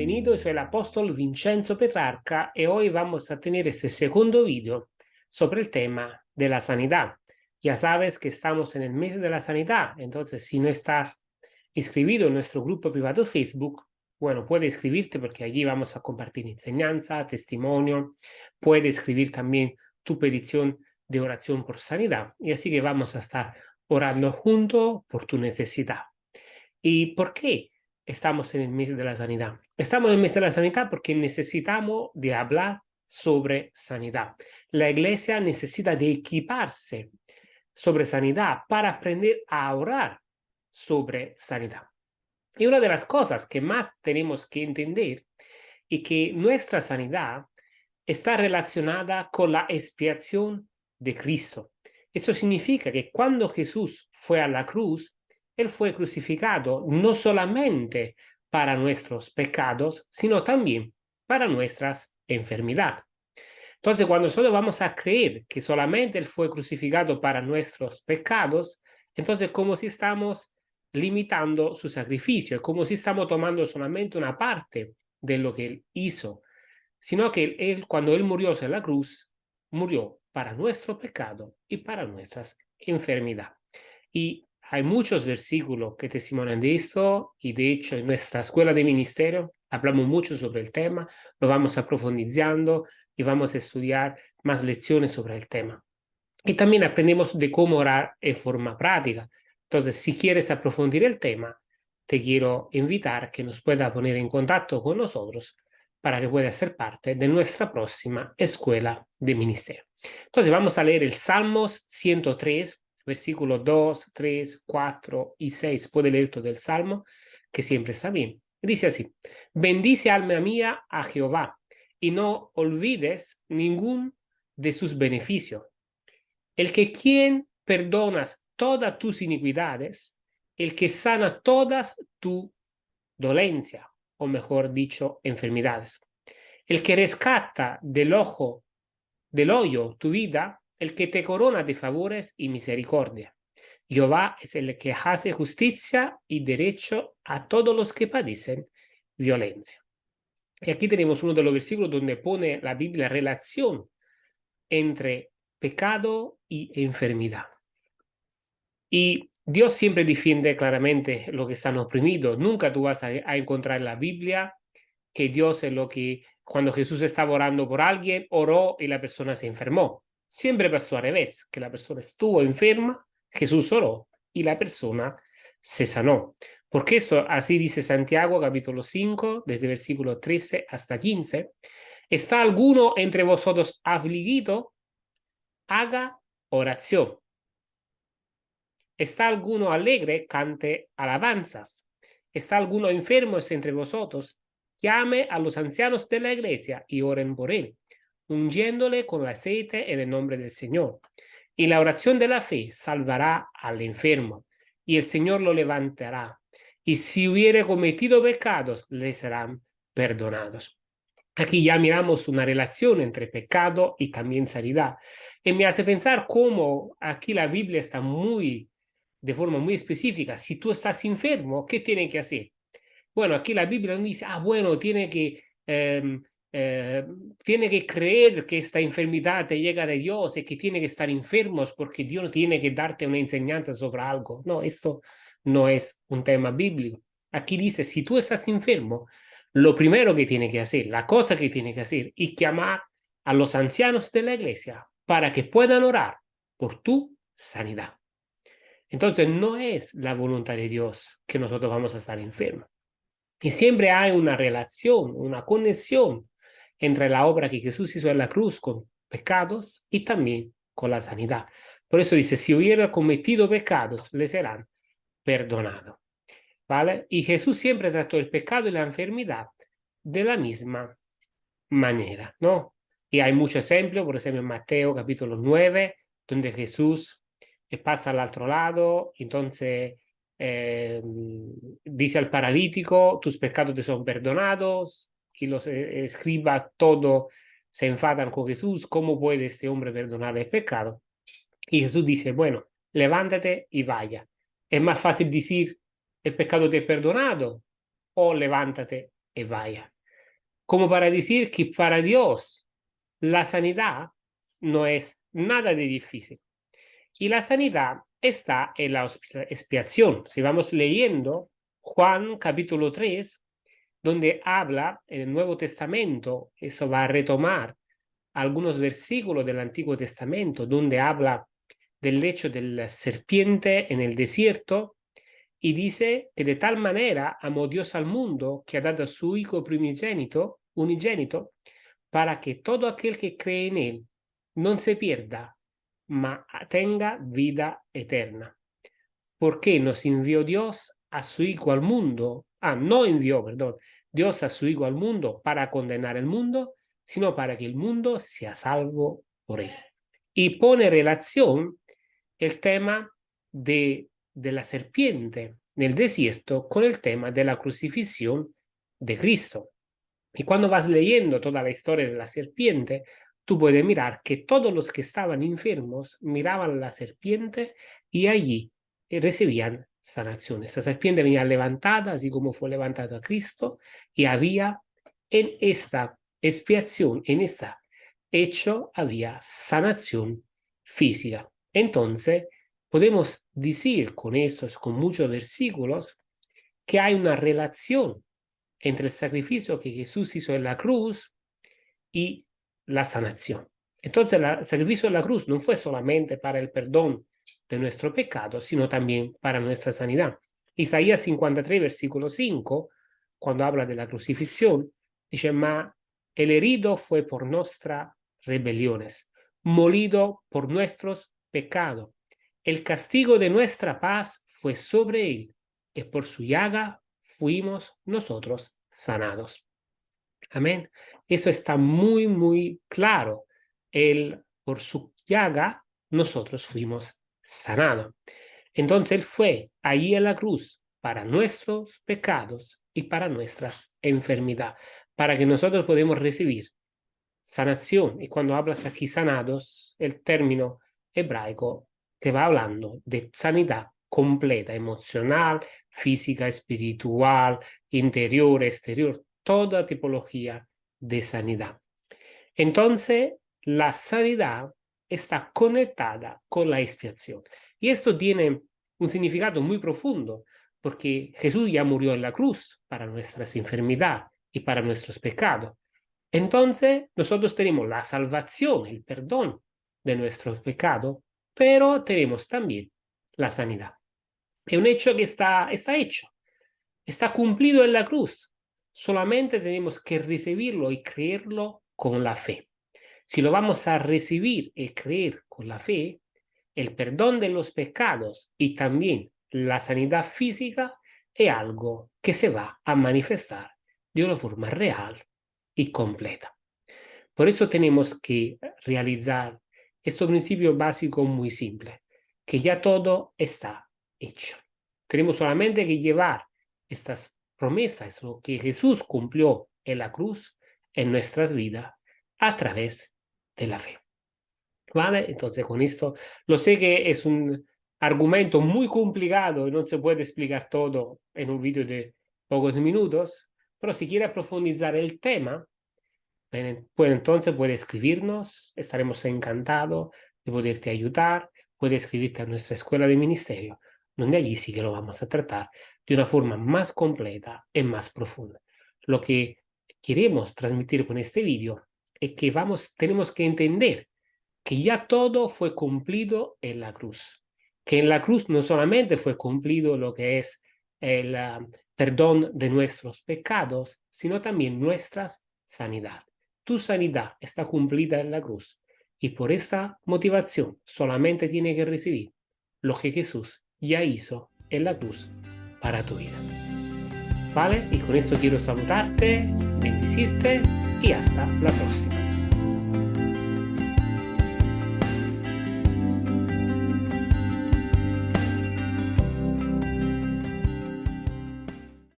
bienvenido, soy el apóstol Vincenzo Petrarca y hoy vamos a tener este segundo vídeo sobre el tema de la sanidad. Ya sabes que estamos en el mes de la sanidad, entonces si no estás inscribido en nuestro grupo privado Facebook, bueno, puedes escribirte porque allí vamos a compartir enseñanza, testimonio, puedes escribir también tu petición de oración por sanidad y así que vamos a estar orando juntos por tu necesidad. ¿Y por qué? Estamos en el mes de la sanidad. Estamos en el mes de la sanidad porque necesitamos de hablar sobre sanidad. La iglesia necesita de equiparse sobre sanidad para aprender a orar sobre sanidad. Y una de las cosas que más tenemos que entender es que nuestra sanidad está relacionada con la expiación de Cristo. Eso significa que cuando Jesús fue a la cruz, él fue crucificado no solamente para nuestros pecados, sino también para nuestras enfermedades. Entonces, cuando nosotros vamos a creer que solamente Él fue crucificado para nuestros pecados, entonces como si estamos limitando su sacrificio, es como si estamos tomando solamente una parte de lo que Él hizo, sino que Él, cuando Él murió en la cruz, murió para nuestro pecado y para nuestras enfermedades. Y hay muchos versículos que testimonian de esto y de hecho en nuestra escuela de ministerio hablamos mucho sobre el tema, lo vamos a profundizando y vamos a estudiar más lecciones sobre el tema. Y también aprendemos de cómo orar en forma práctica. Entonces, si quieres aprofundir el tema, te quiero invitar que nos pueda poner en contacto con nosotros para que pueda ser parte de nuestra próxima escuela de ministerio. Entonces, vamos a leer el Salmos 103, versículos 2, 3, 4 y 6, puede leer todo el Salmo, que siempre está bien. Dice así, bendice alma mía a Jehová y no olvides ningún de sus beneficios. El que quien perdonas todas tus iniquidades, el que sana todas tu dolencia, o mejor dicho, enfermedades. El que rescata del ojo, del hoyo tu vida, el que te corona de favores y misericordia. Jehová es el que hace justicia y derecho a todos los que padecen violencia. Y aquí tenemos uno de los versículos donde pone la Biblia relación entre pecado y enfermedad. Y Dios siempre defiende claramente lo que están oprimidos. Nunca tú vas a, a, encontrar en la Biblia que Dios es lo que cuando Jesús estaba orando por alguien, oró y la persona se enfermó. Siempre pasó al revés, que la persona estuvo enferma, Jesús oró y la persona se sanó. Porque esto, así dice Santiago capítulo 5, desde versículo 13 hasta 15, ¿está alguno entre vosotros afligido? Haga oración. ¿Está alguno alegre? Cante alabanzas. ¿Está alguno enfermo entre vosotros? Llame a los ancianos de la iglesia y oren por él ungiéndole con aceite en el nombre del Señor. Y la oración de la fe salvará al enfermo, y el Señor lo levantará. Y si hubiere cometido pecados, le serán perdonados. Aquí ya miramos una relación entre pecado y también sanidad. Y me hace pensar cómo aquí la Biblia está muy, de forma muy específica. Si tú estás enfermo, ¿qué tiene que hacer? Bueno, aquí la Biblia no dice, ah, bueno, tiene que em, eh, tiene que creer que esta enfermedad te llega de Dios y que tiene que estar enfermos porque Dios tiene que darte una enseñanza sobre algo. No, esto no es un tema bíblico. Aquí dice, si tú estás enfermo, lo primero que tiene que hacer, la cosa que tiene que hacer, es llamar a los ancianos de la iglesia para que puedan orar por tu sanidad. Entonces, no es la voluntad de Dios que nosotros vamos a estar enfermos. Y siempre hay una relación, una conexión entre la obra que Jesús hizo en la cruz con pecados y también con la sanidad. Por eso dice, si hubiera cometido pecados, le serán perdonados. ¿Vale? Y Jesús siempre trató el pecado y la enfermedad de la misma manera, ¿no? Y hay muchos ejemplos, por ejemplo en Mateo capítulo 9, donde Jesús pasa al otro lado, entonces eh, dice al paralítico, tus pecados te son perdonados, y los eh, escribas todo se enfadan con Jesús, ¿cómo puede este hombre perdonar el pecado? Y Jesús dice, bueno, levántate y vaya. Es más fácil decir, el pecado te he perdonado, o levántate y vaya. Como para decir que para Dios la sanidad no es nada de difícil. Y la sanidad está en la expiación. Si vamos leyendo Juan capítulo 3, donde habla en el Nuevo Testamento, eso va a retomar algunos versículos del Antiguo Testamento, donde habla del hecho del serpiente en el desierto, y dice que de tal manera amó Dios al mundo que ha dado a su Hijo primogénito, unigénito, para que todo aquel que cree en él no se pierda, ma tenga vida eterna. Porque nos envió Dios a su Hijo al mundo, ah, no envió, perdón, Dios a su Hijo al mundo para condenar el mundo, sino para que el mundo sea salvo por él. Y pone relación el tema de, de la serpiente en el desierto con el tema de la crucifixión de Cristo. Y cuando vas leyendo toda la historia de la serpiente, tú puedes mirar que todos los que estaban enfermos miraban la serpiente y allí recibían sanación. Esta serpiente venía levantada, así como fue levantada Cristo, y había en esta expiación, en este hecho, había sanación física. Entonces, podemos decir con estos, con muchos versículos, que hay una relación entre el sacrificio que Jesús hizo en la cruz y la sanación. Entonces, el sacrificio de la cruz no fue solamente para el perdón de nuestro pecado, sino también para nuestra sanidad. Isaías 53, versículo 5, cuando habla de la crucifixión, dice, ma el herido fue por nuestras rebeliones, molido por nuestros pecados. El castigo de nuestra paz fue sobre él, y por su llaga fuimos nosotros sanados. Amén. Eso está muy, muy claro. Él, por su llaga, nosotros fuimos sanados. Entonces Él fue ahí en la cruz para nuestros pecados y para nuestras enfermedades, para que nosotros podamos recibir sanación. Y cuando hablas aquí sanados, el término hebraico te va hablando de sanidad completa, emocional, física, espiritual, interior, exterior, toda tipología de sanidad. Entonces, la sanidad está conectada con la expiación. Y esto tiene un significado muy profundo, porque Jesús ya murió en la cruz para nuestras enfermedades y para nuestros pecados. Entonces, nosotros tenemos la salvación, el perdón de nuestros pecados pero tenemos también la sanidad. Es un hecho que está, está hecho, está cumplido en la cruz. Solamente tenemos que recibirlo y creerlo con la fe. Si lo vamos a recibir y creer con la fe, el perdón de los pecados y también la sanidad física es algo que se va a manifestar de una forma real y completa. Por eso tenemos que realizar este principio básico muy simple, que ya todo está hecho. Tenemos solamente que llevar estas promesas, lo que Jesús cumplió en la cruz, en nuestras vidas, a través de la fe. ¿Vale? Entonces con esto, lo sé que es un argumento muy complicado y no se puede explicar todo en un vídeo de pocos minutos, pero si quiere profundizar el tema, pues entonces puede escribirnos, estaremos encantados de poderte ayudar, puede escribirte a nuestra escuela de ministerio, donde allí sí que lo vamos a tratar de una forma más completa y más profunda. Lo que queremos transmitir con este vídeo es que vamos, tenemos que entender que ya todo fue cumplido en la cruz. Que en la cruz no solamente fue cumplido lo que es el ah, perdón de nuestros pecados, sino también nuestras sanidad tu sanidad está cumplida en la cruz y por esta motivación solamente tiene que recibir lo que Jesús ya hizo en la cruz para tu vida. ¿Vale? Y con esto quiero saludarte, bendecirte y hasta la próxima.